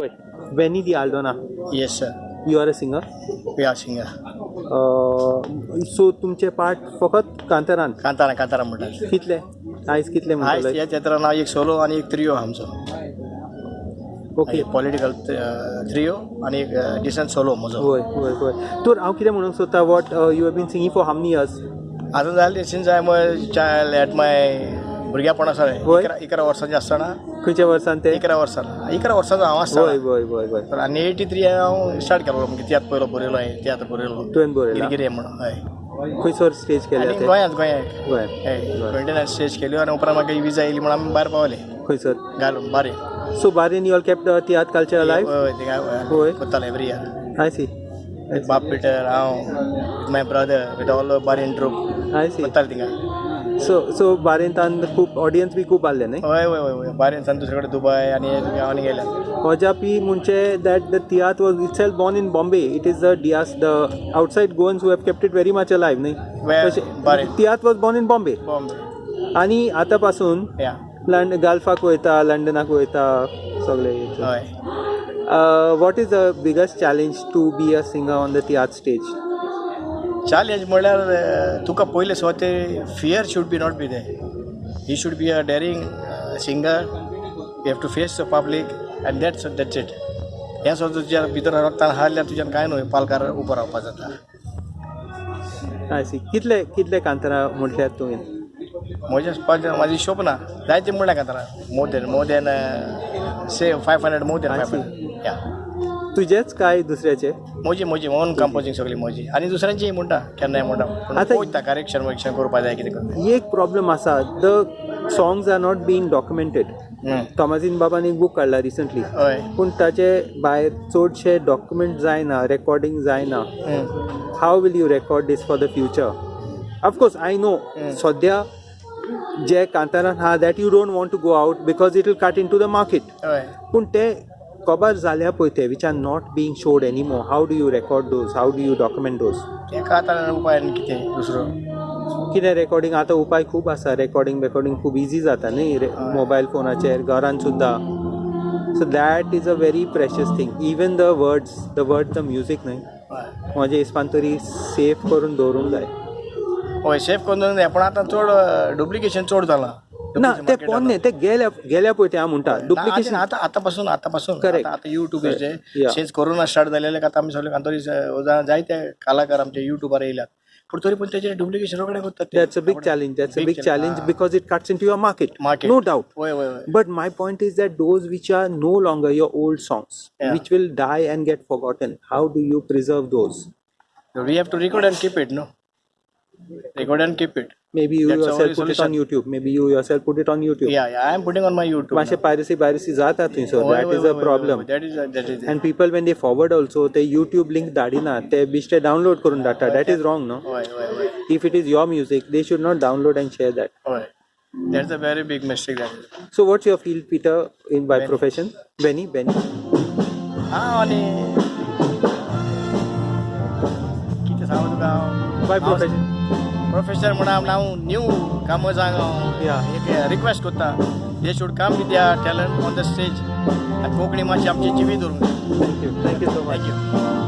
Wait, Benny the Aldona, Yes, sir. you are a singer. We are singer. Uh, so तुमचे part फकत कांतारान? कांतारा कांतारा म्हणटात कितले? आयज कितले आयज म्हणटले ह्या चित्रान हांव एक सोलो आनी एक त्रियो आमचो. ओके पॉलिटिकल त्रियो आनी एक डिसंट सोलो म्हजो होय होय होय. तर हांव कितें म्हणूंक सोदता what you have been singing for how many years आतां जालें since I my child at my भुरग्यापण आसा होय. इकरा इकरा वर्सांचें आसतना खंयच्या वर्सान ते इकरा वर्सां इकरा वर्सांचो हांव होय आसता होय होय होय. तर आनी एटी थ्री हांव स्टार्ट केलो म्हणजे तियात्र पयलो बरयलो हांवें तियात्र बरयलो तुवें बरयला गिरगिरे म्हणून हय. खंयसर स्टेज केल्या आनी ते गोंयांत गोंयांत. हय. ट्वेंटी स्टेज केल्यो आनी उपरांत म्हाका विजा येयली म्हणून आमी भायर पावले. खंयसर घालून बारे so Warren you all kept tiatr culture life हय होय. करताले एवरी इयर आय सी बाप पिटर हांव माय ब्रदर विथ ऑल बारेन ट्रूप आय सी करताले थिंगा सो सो बारेंतान खूप ऑडियन्स बी खूप आले नाही? होय होय होय. बारेंतान दुसरेकडे दुबय आणि गावांनी गेल्या. पी म्हणजे that the tiatr was itself born in Bombay it is the dias the outside Goans who have kept it very much alive नाही tiatr was born in Bombay आणि आतापासून लंड गाल्फाक वयता लंडनाक वयता सगले what is the biggest challenge to be a singer on the tiatr stage challenge म्हणल्यार तुका पयले स्वते fear should be not be they he should be a daring singer you have to face the public and that's that's it हें सुद्दां तुज्या भितर रक्तान हारल्यार तुज्यान कांय न्हय पालकार उबो रावपा जाता सी कितले कितले कांतारा म्हटल्यार तुवें म्हजें स्प- म्हाजी शोप ना जायते म्हणल्या Kantara. More than more than say five hundred more than five. Hundred या तुजेच काय दुसऱ्याचे? म्हजी म्हजी ओन कंपोजींग सगळी म्हजी आनी दुसऱ्यांचीय म्हणटा केन्नाय म्हणटा पूण आतां- पळयता करेक्शन वरेक्शन करपा जाय कितें करता एक प्रॉब्लेम आसा the songs are not been documented हं. थॉमसीन बाबान एक बूक काडला रिसंटली हय. पूण ताचे भायर चडशे डॉक्युमेंट जायना रेकॉर्डिंग जायना हं. How will you record this for the future of course I know सद्या जे कांतारान आहा that you don't want to go out because it will cut into the market हय. पूण ते कबर जाल्या पळय ते which are not being showed any more how do you record those how do you document आतां उपाय आनी कितें? दुसरो? कितें रेकॉर्डिंग आतां उपाय खूब आसा रेकॉर्डिंग रेकॉर्डिंग खूब इजी जाता न्ही? मोबायल फोनाचेर घरान सुद्दां so that is a very precious thing even the words the word the music न्हय हय. म्हज्या हिसपान तरी सेफ करून दवरूंक जाय. हय सेफ करून जाय. पूण आतां चड डुप्लिकेशन चड जालां ना ते कोण न्ही ते गेल्या गेल्या पळय ते हांव म्हणटा डुप्लिकेशन आतां आतां पासून आतां पासून. आतां Yeah. सेन्स कोरोना स्टार्ट जालेले आतां आमी सगळे कांतोरी जायते कलाकार आमचे युट्यूबार येयल्यात पूण तरी पूण तेजेर डुप्लिकेशन रोखडे करतात ते. That's a big challenge that's a Big big challenge. Challenge because it cuts into your market. No doubt my point is that those which are no longer your old songs, Yeah. which will die and get forgotten, how do you preserve those? We have to record and keep it no record and keep it Maybe you That's yourself put solution. it on YouTube. Maybe you yourself put it on YouTube. Yeah, yeah, I am putting on my YouTube. Mashe piracy, piracy zata thi, so oh, oh, oh, that is a problem. That is that is. And people when they forward also the YouTube link that is na they biste download karun data. That is wrong, no? If it is your music, they should not download and share that. That's a very big mistake. That is. So what's your field, Peter, in by Benny. profession? Benny, Benny. Ah, Oni. By profession. Professor म्हणून हांव हांव न्यू कामो. एक request करता they should come with या talent on the stage Konkani मातशी आमची जिवी you. Thank you so much. Thank you